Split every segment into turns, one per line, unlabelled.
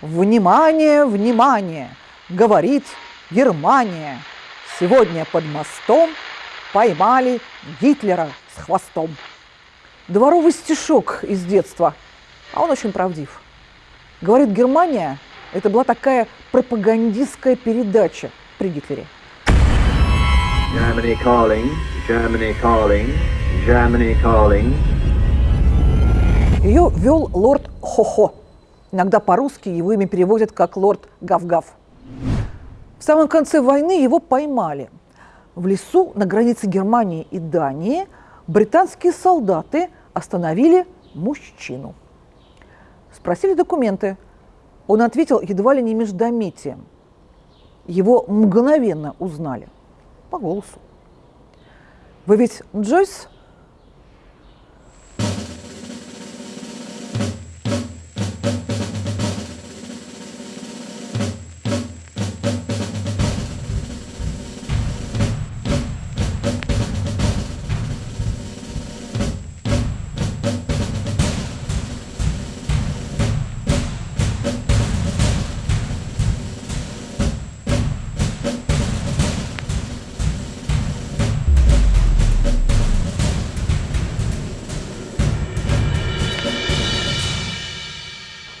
Внимание, внимание! Говорит Германия. Сегодня под мостом поймали Гитлера с хвостом. Дворовый стишок из детства, а он очень правдив. Говорит Германия, это была такая пропагандистская передача при Гитлере.
Germany calling, Germany calling, Germany calling.
Ее вел лорд Хохо. Иногда по-русски его имя переводят как лорд Гав-Гав. В самом конце войны его поймали. В лесу на границе Германии и Дании британские солдаты остановили мужчину. Спросили документы. Он ответил едва ли не междометием. Его мгновенно узнали по голосу. Вы ведь Джойс?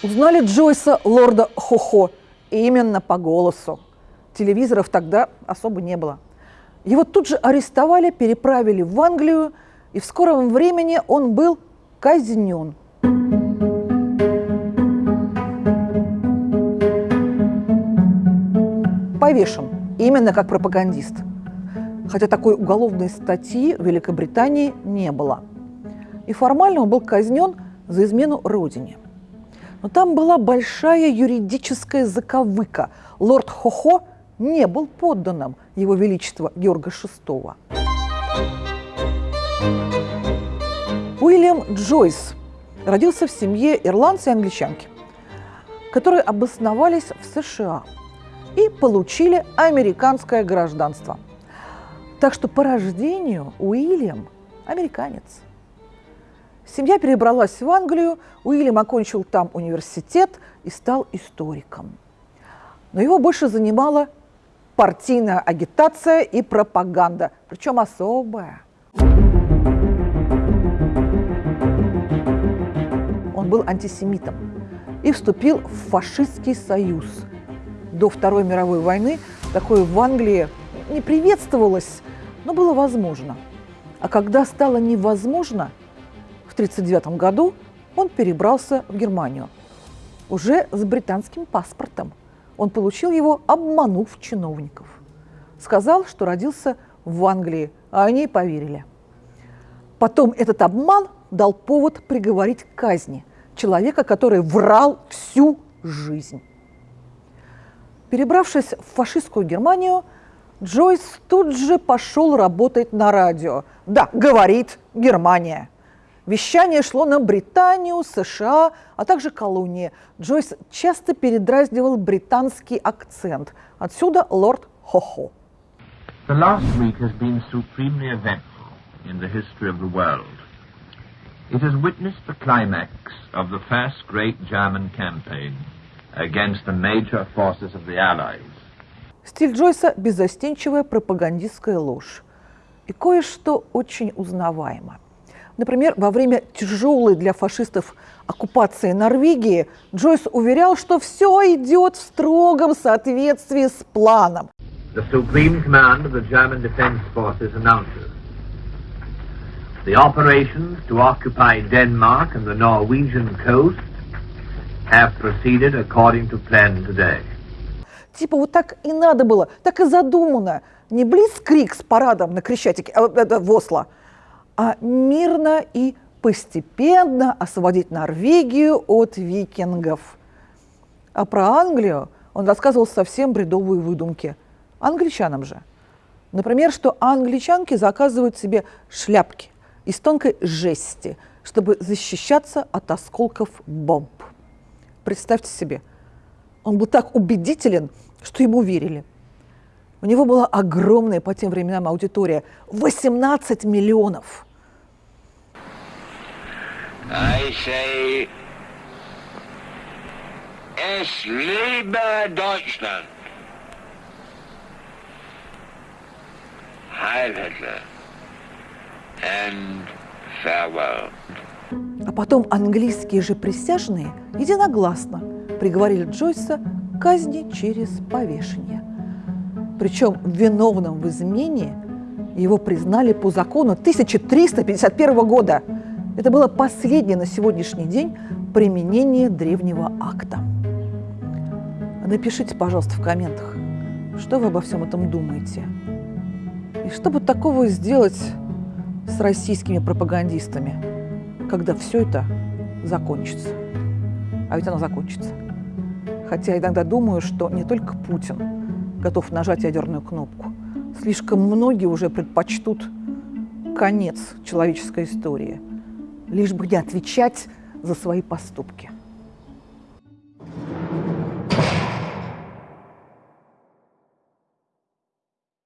Узнали Джойса лорда Хохо именно по голосу. Телевизоров тогда особо не было. Его тут же арестовали, переправили в Англию, и в скором времени он был казнен. Повешен, именно как пропагандист. Хотя такой уголовной статьи в Великобритании не было. И формально он был казнен за измену родине – но там была большая юридическая заковыка. Лорд Хохо не был подданным Его Величества Георга VI. Уильям Джойс родился в семье ирландца и англичанки, которые обосновались в США и получили американское гражданство. Так что по рождению Уильям американец – Семья перебралась в Англию, Уильям окончил там университет и стал историком. Но его больше занимала партийная агитация и пропаганда, причем особая. Он был антисемитом и вступил в фашистский союз. До Второй мировой войны такое в Англии не приветствовалось, но было возможно. А когда стало невозможно – 1939 году он перебрался в Германию, уже с британским паспортом. Он получил его, обманув чиновников. Сказал, что родился в Англии, а они поверили. Потом этот обман дал повод приговорить к казни человека, который врал всю жизнь. Перебравшись в фашистскую Германию, Джойс тут же пошел работать на радио. Да, говорит Германия. Вещание шло на Британию, США, а также колонии. Джойс часто передразнивал британский акцент. Отсюда лорд Хохо.
The last week has been supremely eventful in the history of the world. It has witnessed the climax of the first great German campaign against the major forces of the Allies.
Стиль Джойса – безостенчивая пропагандистская ложь. И кое-что очень узнаваемо – Например, во время тяжелой для фашистов оккупации Норвегии Джойс уверял, что все идет в строгом соответствии с планом.
The Supreme Command of the German Defense Forces announces the operations to occupy Denmark and the Norwegian coast have proceeded according to plan today.
Типа вот так и надо было, так и задумано. Не блиц-крик с парадом на Крещатике, а, это, в Осло – а мирно и постепенно освободить Норвегию от викингов. А про Англию он рассказывал совсем бредовые выдумки. Англичанам же. Например, что англичанки заказывают себе шляпки из тонкой жести, чтобы защищаться от осколков бомб. Представьте себе, он был так убедителен, что ему верили. У него была огромная по тем временам аудитория – 18 миллионов –
I say Es lebe Deutschland! Heil Hitler! And farewell.
А потом английские же присяжные единогласно приговорили Джойса к казни через повешение. Причем виновным в измене его признали по закону 1351 года. Это было последнее на сегодняшний день применение древнего акта. Напишите, пожалуйста, в комментах, что вы обо всем этом думаете. И что бы такого сделать с российскими пропагандистами, когда все это закончится. А ведь оно закончится. Хотя иногда думаю, что не только Путин готов нажать ядерную кнопку. Слишком многие уже предпочтут конец человеческой истории, лишь бы не отвечать за свои поступки.